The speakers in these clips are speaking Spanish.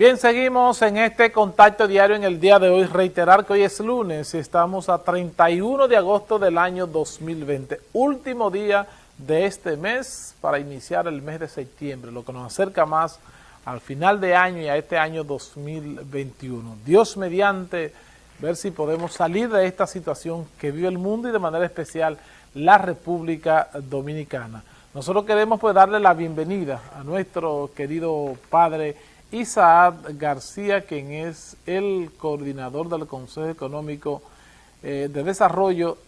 Bien, seguimos en este contacto diario en el día de hoy. Reiterar que hoy es lunes y estamos a 31 de agosto del año 2020. Último día de este mes para iniciar el mes de septiembre, lo que nos acerca más al final de año y a este año 2021. Dios mediante, ver si podemos salir de esta situación que vive el mundo y de manera especial la República Dominicana. Nosotros queremos pues darle la bienvenida a nuestro querido padre Isaac García, quien es el coordinador del Consejo Económico eh, de Desarrollo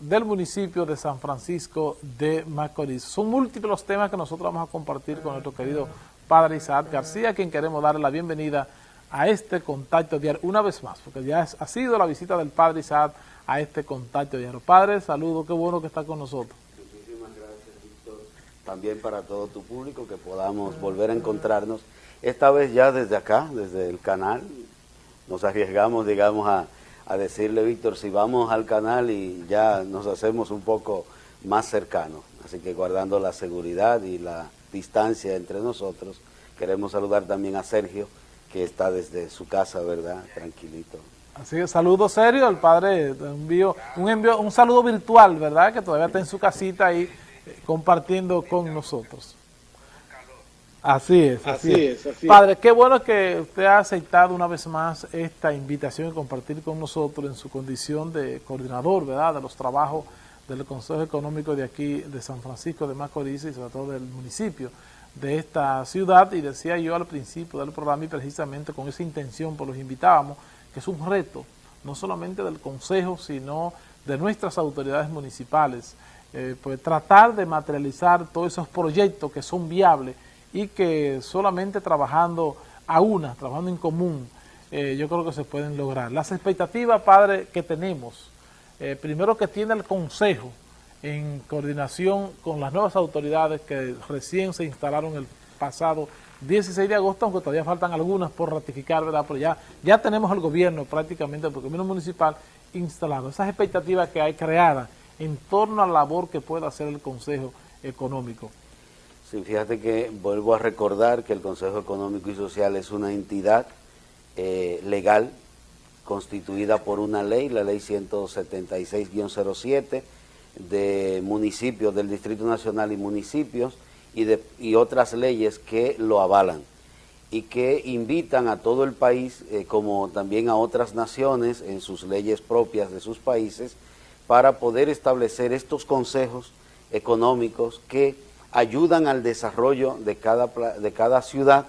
del municipio de San Francisco de Macorís. Son múltiples los temas que nosotros vamos a compartir con nuestro querido padre Isaac García, quien queremos darle la bienvenida a este contacto diario una vez más, porque ya ha sido la visita del padre Isaac a este contacto diario. Padre, saludo, qué bueno que está con nosotros. Muchísimas gracias, Víctor. También para todo tu público, que podamos volver a encontrarnos esta vez ya desde acá, desde el canal, nos arriesgamos, digamos, a, decirle, Víctor, si vamos al canal y ya nos hacemos un poco más cercanos. Así que guardando la seguridad y la distancia entre nosotros, queremos saludar también a Sergio, que está desde su casa, ¿verdad? Tranquilito. Así que saludo serio al padre, envío, un, envío, un saludo virtual, ¿verdad? Que todavía está en su casita ahí eh, compartiendo con nosotros. Así es, así, es. Padre, qué bueno que usted ha aceptado una vez más esta invitación y compartir con nosotros en su condición de coordinador, ¿verdad?, de los trabajos del Consejo Económico de aquí, de San Francisco de Macorís y sobre todo del municipio de esta ciudad. Y decía yo al principio del programa y precisamente con esa intención pues los invitábamos, que es un reto, no solamente del Consejo, sino de nuestras autoridades municipales, eh, pues tratar de materializar todos esos proyectos que son viables y que solamente trabajando a una, trabajando en común, eh, yo creo que se pueden lograr. Las expectativas, padre, que tenemos, eh, primero que tiene el Consejo en coordinación con las nuevas autoridades que recién se instalaron el pasado 16 de agosto, aunque todavía faltan algunas por ratificar, ¿verdad? Pero ya, ya tenemos el gobierno prácticamente, el gobierno municipal instalado. Esas expectativas que hay creadas en torno a la labor que pueda hacer el Consejo Económico. Sí, fíjate que vuelvo a recordar que el Consejo Económico y Social es una entidad eh, legal constituida por una ley, la ley 176-07 de municipios del Distrito Nacional y municipios y, de, y otras leyes que lo avalan y que invitan a todo el país, eh, como también a otras naciones en sus leyes propias de sus países, para poder establecer estos consejos económicos que ayudan al desarrollo de cada, de cada ciudad,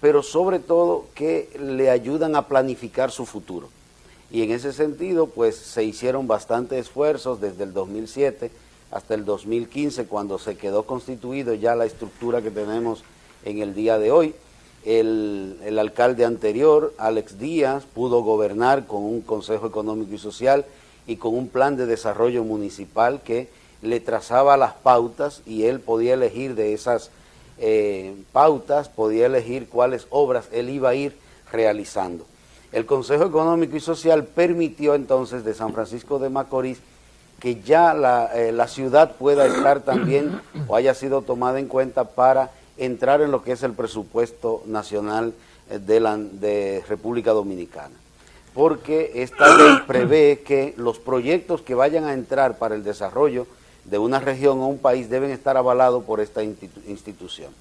pero sobre todo que le ayudan a planificar su futuro. Y en ese sentido, pues se hicieron bastantes esfuerzos desde el 2007 hasta el 2015, cuando se quedó constituido ya la estructura que tenemos en el día de hoy. El, el, alcalde anterior, Alex Díaz, pudo gobernar con un Consejo Económico y Social y con un plan de desarrollo municipal que le trazaba las pautas y él podía elegir de esas eh, pautas, podía elegir cuáles obras él iba a ir realizando. El Consejo Económico y Social permitió entonces de San Francisco de Macorís que ya la, eh, ciudad pueda estar también o haya sido tomada en cuenta para entrar en lo que es el presupuesto nacional eh, de, la, de República Dominicana. Porque esta ley prevé que los proyectos que vayan a entrar para el desarrollo de una región o un país deben estar avalados por esta institución.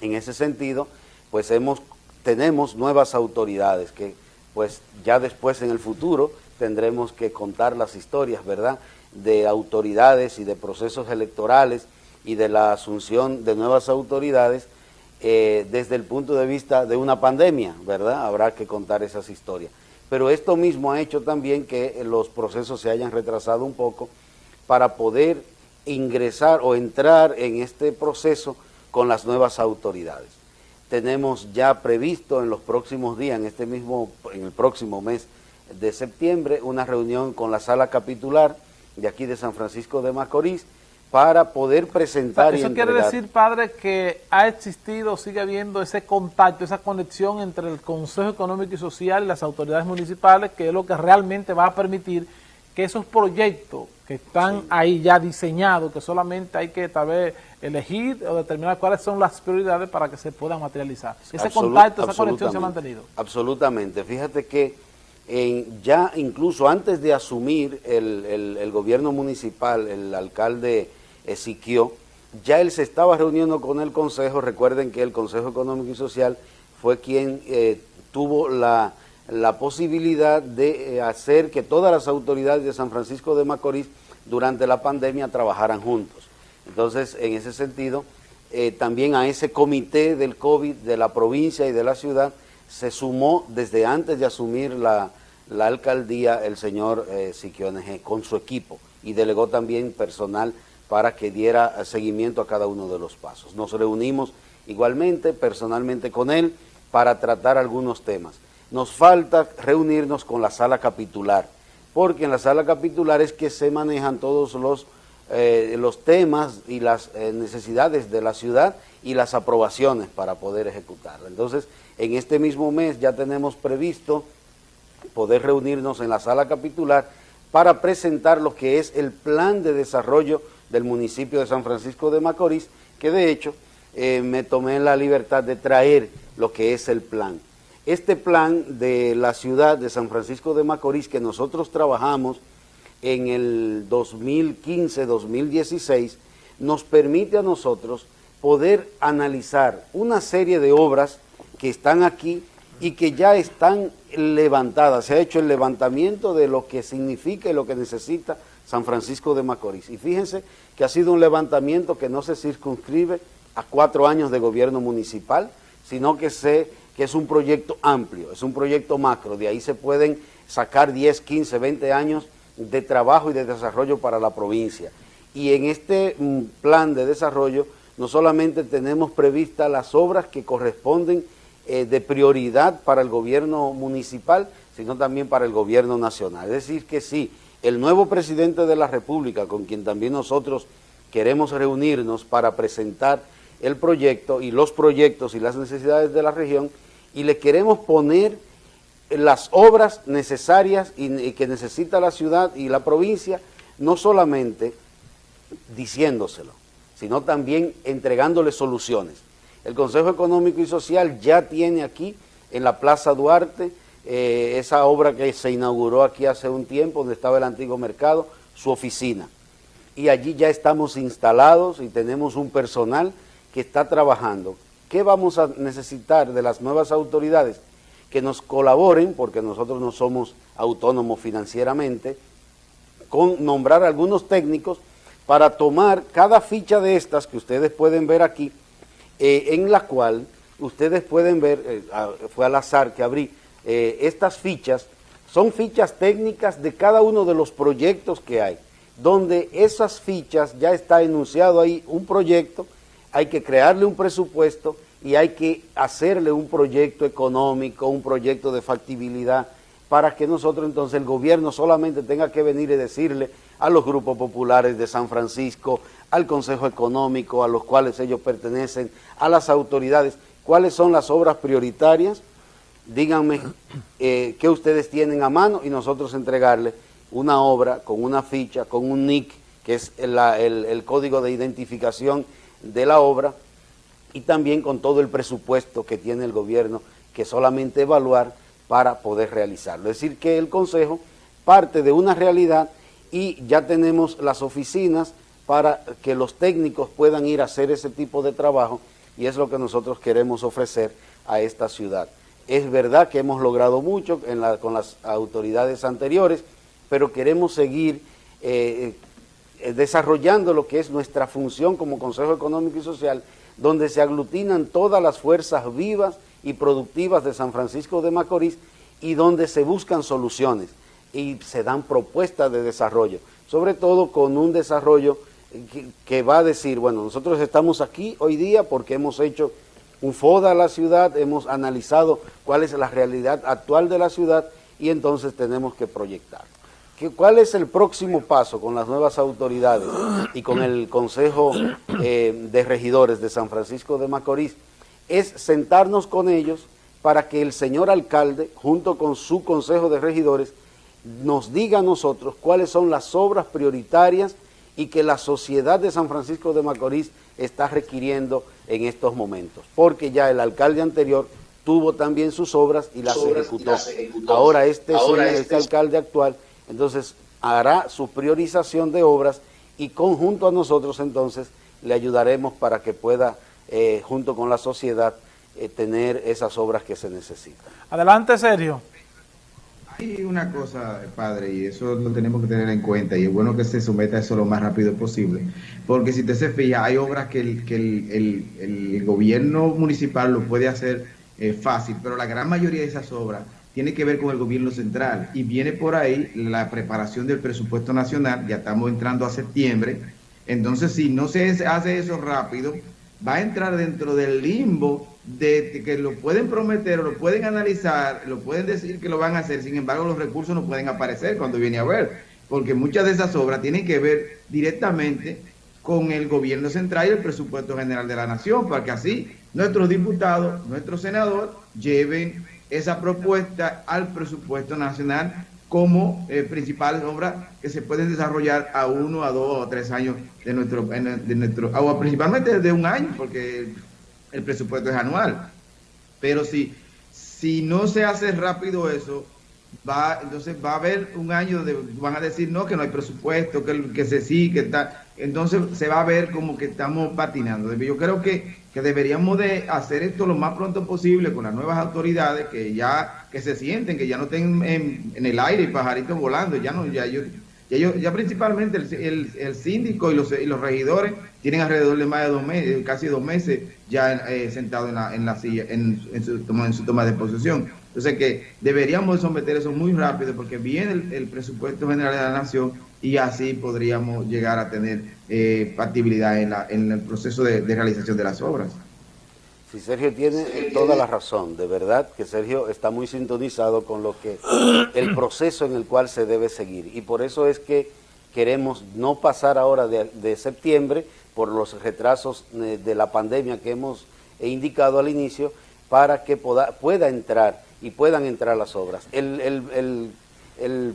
En ese sentido, pues hemos, tenemos nuevas autoridades que pues ya después en el futuro tendremos que contar las historias, ¿verdad?, de autoridades y de procesos electorales y de la asunción de nuevas autoridades eh, desde el punto de vista de una pandemia, ¿verdad? Habrá que contar esas historias. Pero esto mismo ha hecho también que los procesos se hayan retrasado un poco para poder ingresar o entrar en este proceso con las nuevas autoridades. Tenemos ya previsto en los próximos días, en este mismo, en el próximo mes de septiembre, una reunión con la sala capitular de aquí de San Francisco de Macorís para poder presentar Eso quiere decir, padre, que ha existido, sigue habiendo ese contacto, esa conexión entre el Consejo Económico y Social y las autoridades municipales, que es lo que realmente va a permitir que esos proyectos que están ahí ya diseñados, que solamente hay que tal vez elegir o determinar cuáles son las prioridades para que se puedan materializar. Ese contacto, esa conexión se ha mantenido. Absolutamente. Fíjate que ya incluso antes de asumir el, gobierno municipal, el alcalde Ezequiel, ya él se estaba reuniendo con el Consejo, recuerden que el Consejo Económico y Social fue quien eh, tuvo la, posibilidad de eh, hacer que todas las autoridades de San Francisco de Macorís durante la pandemia trabajaran juntos. Entonces, en ese sentido, eh, también a ese comité del COVID de la provincia y de la ciudad se sumó desde antes de asumir la, alcaldía el señor eh, con su equipo y delegó también personal para que diera seguimiento a cada uno de los pasos. Nos reunimos igualmente personalmente con él para tratar algunos temas. Nos falta reunirnos con la sala capitular, porque en la sala capitular es que se manejan todos los, eh, los temas y las eh, necesidades de la ciudad y las aprobaciones para poder ejecutarla. Entonces, en este mismo mes ya tenemos previsto poder reunirnos en la sala capitular para presentar lo que es el plan de desarrollo del municipio de San Francisco de Macorís, que de hecho eh, me tomé la libertad de traer lo que es el plan. Este plan de la ciudad de San Francisco de Macorís que nosotros trabajamos en el 2015-2016 nos permite a nosotros poder analizar una serie de obras que están aquí y que ya están levantadas. Se ha hecho el levantamiento de lo que significa y lo que necesita San Francisco de Macorís. Y fíjense que ha sido un levantamiento que no se circunscribe a cuatro años de gobierno municipal, sino que, se, que es un proyecto amplio, es un proyecto macro. De ahí se pueden sacar 10, 15, 20 años de trabajo y de desarrollo para la provincia. Y en este mm, plan de desarrollo no solamente tenemos previstas las obras que corresponden eh, de prioridad para el gobierno municipal, sino también para el gobierno nacional. Es decir que sí, el nuevo presidente de la República, con quien también nosotros queremos reunirnos para presentar el proyecto y los proyectos y las necesidades de la región, y le queremos poner las obras necesarias y, que necesita la ciudad y la provincia, no solamente diciéndoselo, sino también entregándole soluciones. El Consejo Económico y Social ya tiene aquí, en la Plaza Duarte, eh, esa obra que se inauguró aquí hace un tiempo, donde estaba el antiguo mercado, su oficina. Y allí ya estamos instalados y tenemos un personal que está trabajando. ¿Qué vamos a necesitar de las nuevas autoridades? Que nos colaboren, porque nosotros no somos autónomos financieramente, con nombrar algunos técnicos para tomar cada ficha de estas que ustedes pueden ver aquí, eh, en la cual ustedes pueden ver, eh, fue al azar que abrí, eh, estas fichas son fichas técnicas de cada uno de los proyectos que hay, donde esas fichas ya está enunciado ahí un proyecto, hay que crearle un presupuesto y hay que hacerle un proyecto económico, un proyecto de factibilidad, para que nosotros entonces el gobierno solamente tenga que venir y decirle a los grupos populares de San Francisco, al Consejo Económico, a los cuales ellos pertenecen, a las autoridades, cuáles son las obras prioritarias, díganme eh, qué ustedes tienen a mano y nosotros entregarle una obra con una ficha, con un NIC, que es el, código de identificación de la obra, y también con todo el presupuesto que tiene el gobierno, que solamente evaluar para poder realizarlo. Es decir, que el Consejo parte de una realidad y ya tenemos las oficinas para que los técnicos puedan ir a hacer ese tipo de trabajo y es lo que nosotros queremos ofrecer a esta ciudad. Es verdad que hemos logrado mucho con las autoridades anteriores, pero queremos seguir eh, desarrollando lo que es nuestra función como Consejo Económico y Social, donde se aglutinan todas las fuerzas vivas y productivas de San Francisco de Macorís y donde se buscan soluciones y se dan propuestas de desarrollo, sobre todo con un desarrollo que, que va a decir, bueno, nosotros estamos aquí hoy día porque hemos hecho un FODA a la ciudad, hemos analizado cuál es la realidad actual de la ciudad y entonces tenemos que proyectar. ¿Cuál es el próximo paso con las nuevas autoridades y con el Consejo eh, de Regidores de San Francisco de Macorís? Es sentarnos con ellos para que el señor alcalde, junto con su Consejo de Regidores, nos diga a nosotros cuáles son las obras prioritarias y que la sociedad de San Francisco de Macorís está requiriendo en estos momentos, porque ya el alcalde anterior tuvo también sus obras y las, ejecutó. Ahora este, este, este alcalde actual, entonces hará su priorización de obras y conjunto a nosotros entonces le ayudaremos para que pueda, eh, junto con la sociedad, eh, tener esas obras que se necesitan. Adelante, Sergio. Hay una cosa, padre, y eso lo tenemos que tener en cuenta, y es bueno que se someta a eso lo más rápido posible, porque si usted se fija, hay obras que el, que el, el, gobierno municipal lo puede hacer eh, fácil, pero la gran mayoría de esas obras tiene que ver con el gobierno central, y viene por ahí la preparación del presupuesto nacional, ya estamos entrando a septiembre, entonces si no se hace eso rápido, va a entrar dentro del limbo de que lo pueden prometer, lo pueden analizar, lo pueden decir que lo van a hacer, sin embargo los recursos no pueden aparecer cuando viene a ver, porque muchas de esas obras tienen que ver directamente con el gobierno central y el presupuesto general de la nación, para que así nuestros diputados, nuestros senadores lleven esa propuesta al presupuesto nacional como eh, principales obras que se pueden desarrollar a uno, a dos o tres años de nuestro, de nuestro o principalmente de un año, porque el presupuesto es anual. Pero si, si no se hace rápido eso, va entonces va a haber un año donde van a decir no, que no hay presupuesto, que, que se sí, que está. Entonces se va a ver como que estamos patinando. Yo creo que, que deberíamos de hacer esto lo más pronto posible con las nuevas autoridades que ya que se sienten, que ya no estén en, en el aire y pajaritos volando, ya no, ya yo ya, principalmente el, el, síndico y los, y los regidores tienen alrededor de más de dos meses, casi dos meses ya eh, sentados en la, en la silla, en, su toma, en su toma de posesión. Entonces que deberíamos someter eso muy rápido porque viene el, presupuesto general de la nación y así podríamos llegar a tener eh, factibilidad en, la, en el proceso de realización de las obras. Sí, Sergio tiene toda la razón, de verdad que Sergio está muy sintonizado con lo que el proceso en el cual se debe seguir y por eso es que queremos no pasar ahora de, septiembre por los retrasos eh, de la pandemia que hemos indicado al inicio para que pueda entrar y puedan entrar las obras. El, el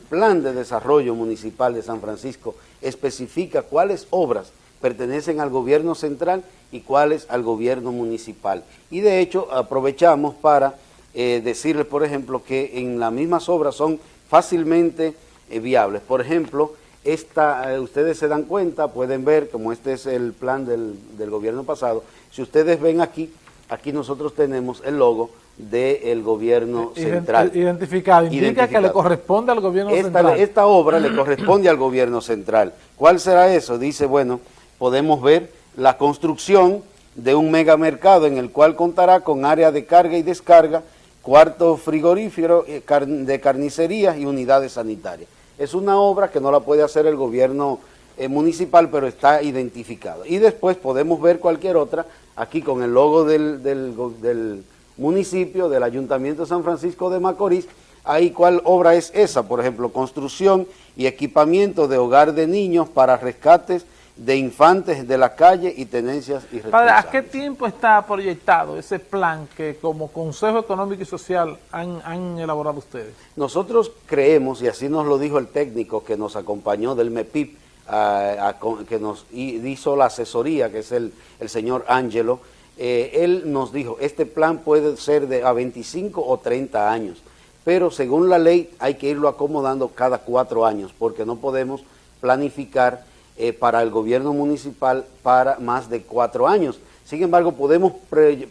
plan de desarrollo municipal de San Francisco especifica cuáles obras pertenecen al gobierno central y cuáles al gobierno municipal. Y de hecho aprovechamos para eh, decirles, por ejemplo, que en las mismas obras son fácilmente eh, viables. Por ejemplo, esta, eh, ustedes se dan cuenta, pueden ver, como este es el plan del, del gobierno pasado, si ustedes ven aquí, aquí nosotros tenemos el logo del gobierno central. Identificado, indica que le corresponde al gobierno central. Esta obra le corresponde al gobierno central. ¿Cuál será eso? Dice, bueno, podemos ver la construcción de un megamercado en el cual contará con área de carga y descarga, cuarto frigorífero eh, de carnicería y unidades sanitarias. Es una obra que no la puede hacer el gobierno eh, municipal, pero está identificado. Y después podemos ver cualquier otra, aquí con el logo del, del municipio, del Ayuntamiento de San Francisco de Macorís, ahí cuál obra es esa, por ejemplo, construcción y equipamiento de hogar de niños para rescates de infantes de la calle y tenencias irresponsables. ¿a qué tiempo está proyectado ese plan que como Consejo Económico y Social han, elaborado ustedes? Nosotros creemos, y así nos lo dijo el técnico que nos acompañó del MEPIP, que nos hizo la asesoría, que es el, señor Ángelo, eh, él nos dijo, este plan puede ser de a 25 o 30 años, pero según la ley hay que irlo acomodando cada cuatro años, porque no podemos planificar eh, para el gobierno municipal para más de cuatro años. Sin embargo, podemos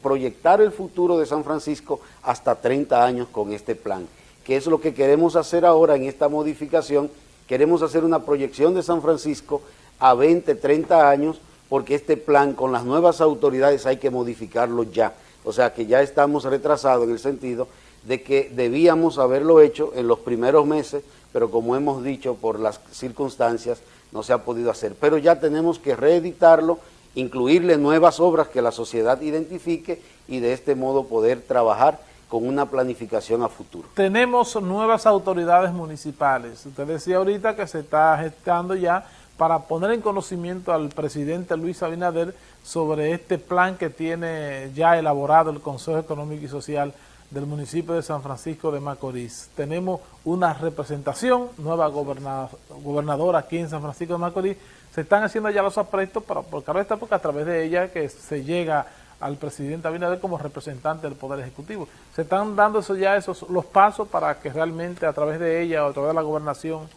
proyectar el futuro de San Francisco hasta 30 años con este plan, que es lo que queremos hacer ahora en esta modificación. Queremos hacer una proyección de San Francisco a 20, 30 años, porque este plan con las nuevas autoridades hay que modificarlo ya. O sea que ya estamos retrasados en el sentido de que debíamos haberlo hecho en los primeros meses, pero como hemos dicho, por las circunstancias, no se ha podido hacer, pero ya tenemos que reeditarlo, incluirle nuevas obras que la sociedad identifique y de este modo poder trabajar con una planificación a futuro. Tenemos nuevas autoridades municipales. Usted decía ahorita que se está gestando ya para poner en conocimiento al presidente Luis Abinader sobre este plan que tiene ya elaborado el Consejo Económico y Social del municipio de San Francisco de Macorís. Tenemos una representación, nueva gobernadora aquí en San Francisco de Macorís. Se están haciendo ya los aprestos para, porque a través de ella que se llega al presidente Abinader como representante del Poder Ejecutivo. Se están dando eso ya esos los pasos para que realmente a través de ella o a través de la gobernación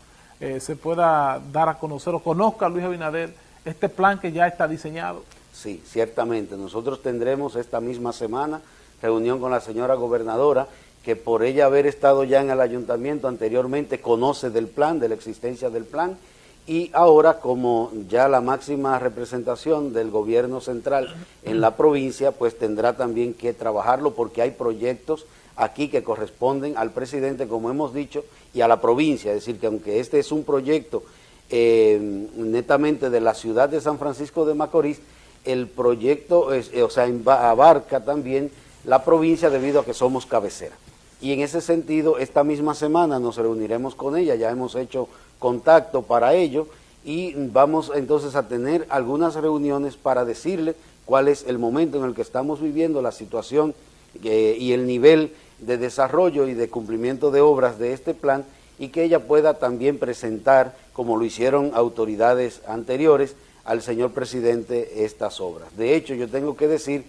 eh, se pueda dar a conocer o conozca Luis Abinader este plan que ya está diseñado. Sí, ciertamente. Nosotros tendremos esta misma semana reunión con la señora gobernadora, que por ella haber estado ya en el ayuntamiento anteriormente conoce del plan, de la existencia del plan, y ahora como ya la máxima representación del gobierno central en la provincia, pues tendrá también que trabajarlo porque hay proyectos aquí que corresponden al presidente, como hemos dicho, y a la provincia, es decir, que aunque este es un proyecto eh, netamente de la ciudad de San Francisco de Macorís, el proyecto, es, o sea, abarca también la provincia debido a que somos cabecera. Y en ese sentido, esta misma semana nos reuniremos con ella, ya hemos hecho contacto para ello y vamos entonces a tener algunas reuniones para decirle cuál es el momento en el que estamos viviendo, la situación eh, y el nivel de desarrollo y de cumplimiento de obras de este plan y que ella pueda también presentar, como lo hicieron autoridades anteriores, al señor presidente estas obras. De hecho, yo tengo que decir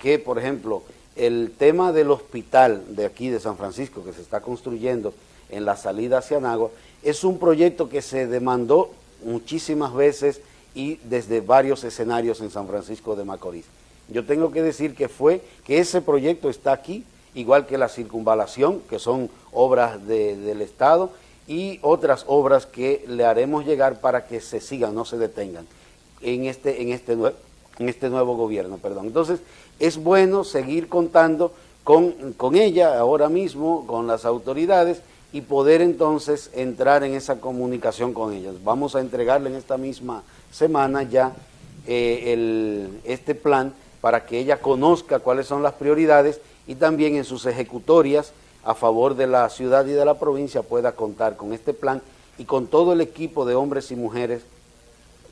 que, por ejemplo, el tema del hospital de aquí de San Francisco que se está construyendo en la salida hacia Nagua es un proyecto que se demandó muchísimas veces y desde varios escenarios en San Francisco de Macorís. Yo tengo que decir que fue que ese proyecto está aquí, igual que la circunvalación, que son obras del Estado, y otras obras que le haremos llegar para que se sigan, no se detengan en este, en este, en este nuevo gobierno. Perdón. Entonces, es bueno seguir contando con, con ella ahora mismo, con las autoridades, y poder entonces entrar en esa comunicación con ellas. Vamos a entregarle en esta misma semana ya eh, el, este plan para que ella conozca cuáles son las prioridades y también en sus ejecutorias a favor de la ciudad y de la provincia pueda contar con este plan y con todo el equipo de hombres y mujeres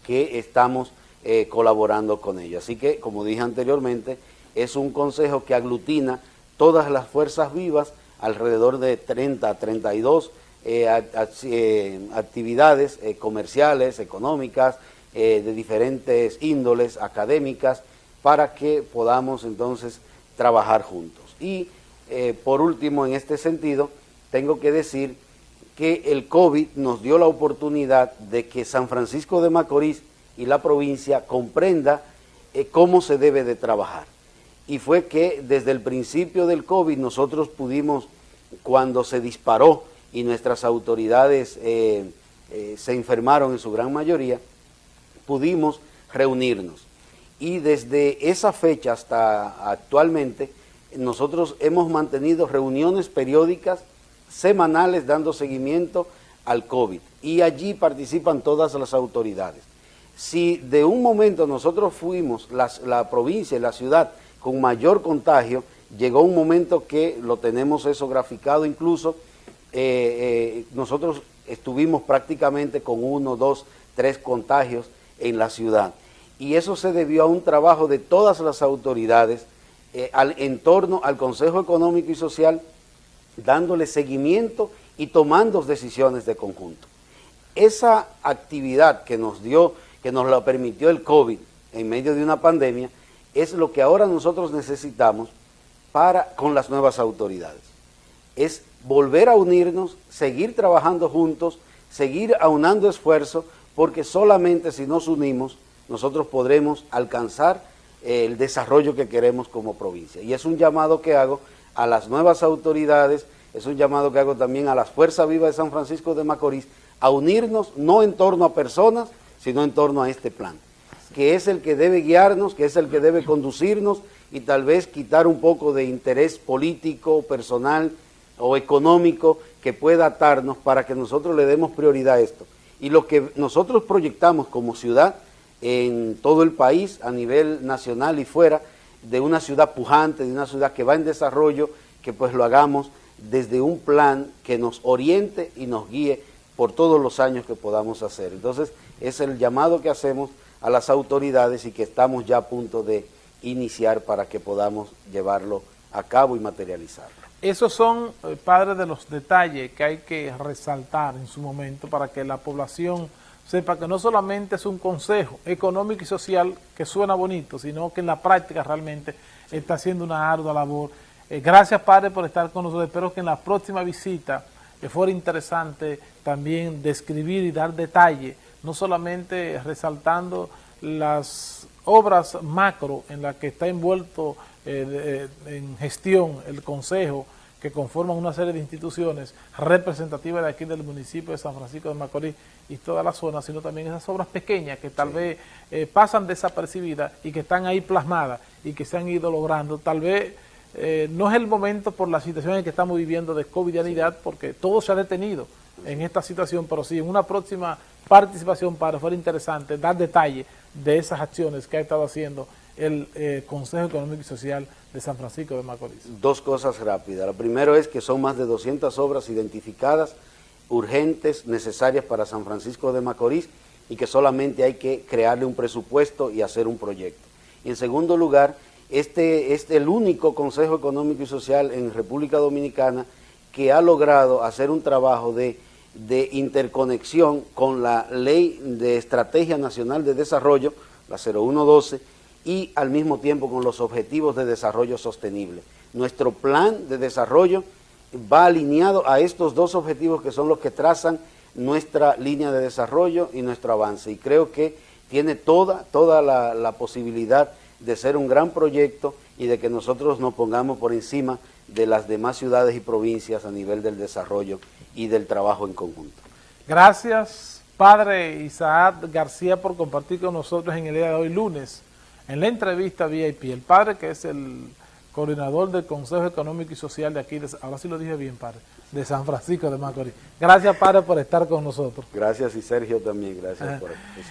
que estamos eh, colaborando con ella. Así que, como dije anteriormente, es un consejo que aglutina todas las fuerzas vivas, alrededor de 30 a 32 eh, eh, actividades eh, comerciales, económicas, de diferentes índoles, académicas, para que podamos entonces trabajar juntos. Y por último, en este sentido, tengo que decir que el COVID nos dio la oportunidad de que San Francisco de Macorís y la provincia comprenda cómo se debe de trabajar y fue que desde el principio del COVID nosotros pudimos, cuando se disparó y nuestras autoridades eh, eh, se enfermaron en su gran mayoría, pudimos reunirnos. Y desde esa fecha hasta actualmente, nosotros hemos mantenido reuniones periódicas, semanales, dando seguimiento al COVID. Y allí participan todas las autoridades. Si de un momento nosotros fuimos, la provincia y la ciudad, con mayor contagio, llegó un momento que lo tenemos eso graficado incluso, eh, eh, nosotros estuvimos prácticamente con uno, dos, tres contagios en la ciudad. Y eso se debió a un trabajo de todas las autoridades eh, al, en torno al Consejo Económico y Social, dándole seguimiento y tomando decisiones de conjunto. Esa actividad que nos dio, que nos la permitió el COVID en medio de una pandemia, es lo que ahora nosotros necesitamos para con las nuevas autoridades. Es volver a unirnos, seguir trabajando juntos, seguir aunando esfuerzos, porque solamente si nos unimos nosotros podremos alcanzar eh, el desarrollo que queremos como provincia. Y es un llamado que hago a las nuevas autoridades, es un llamado que hago también a las Fuerzas Vivas de San Francisco de Macorís, a unirnos no en torno a personas, sino en torno a este plan que es el que debe guiarnos, que es el que debe conducirnos y tal vez quitar un poco de interés político, personal o económico que pueda atarnos para que nosotros le demos prioridad a esto. Y lo que nosotros proyectamos como ciudad en todo el país, a nivel nacional y fuera, de una ciudad pujante, de una ciudad que va en desarrollo, que pues lo hagamos desde un plan que nos oriente y nos guíe por todos los años que podamos hacer. Entonces, es el llamado que hacemos a las autoridades y que estamos ya a punto de iniciar para que podamos llevarlo a cabo y materializarlo. Esos son, eh, padres de los detalles que hay que resaltar en su momento para que la población sepa que no solamente es un consejo económico y social que suena bonito, sino que en la práctica realmente está haciendo una ardua labor. Eh, gracias, Padre, por estar con nosotros. Espero que en la próxima visita eh, fuera interesante también describir y dar detalle, no solamente resaltando las obras macro en las que está envuelto eh, en gestión el Consejo, que conforman una serie de instituciones representativas de aquí del municipio de San Francisco de Macorís y toda la zona, sino también esas obras pequeñas que tal vez eh, pasan desapercibidas y que están ahí plasmadas y que se han ido logrando. Tal vez eh, no es el momento por la situación en que estamos viviendo de covidianidad, porque todo se ha detenido en esta situación, pero sí en una próxima participación para fuera interesante dar detalle de esas acciones que ha estado haciendo el eh, Consejo Económico y Social de San Francisco de Macorís? Dos cosas rápidas. Lo primero es que son más de 200 obras identificadas, urgentes, necesarias para San Francisco de Macorís y que solamente hay que crearle un presupuesto y hacer un proyecto. Y en segundo lugar, este es el único Consejo Económico y Social en República Dominicana que ha logrado hacer un trabajo de, interconexión con la Ley de Estrategia Nacional de Desarrollo, la 0112, y al mismo tiempo con los objetivos de desarrollo sostenible. Nuestro plan de desarrollo va alineado a estos dos objetivos que son los que trazan nuestra línea de desarrollo y nuestro avance. Y creo que tiene toda, toda la, la posibilidad de ser un gran proyecto y de que nosotros nos pongamos por encima de las demás ciudades y provincias a nivel del desarrollo y del trabajo en conjunto. Gracias, Padre Isaac García, por compartir con nosotros en el día de hoy, lunes, en la entrevista VIP, el padre que es el coordinador del Consejo Económico y Social de aquí, ahora sí lo dije bien, padre, de San Francisco de Macorís. Gracias, padre, por estar con nosotros. Gracias y Sergio también, gracias por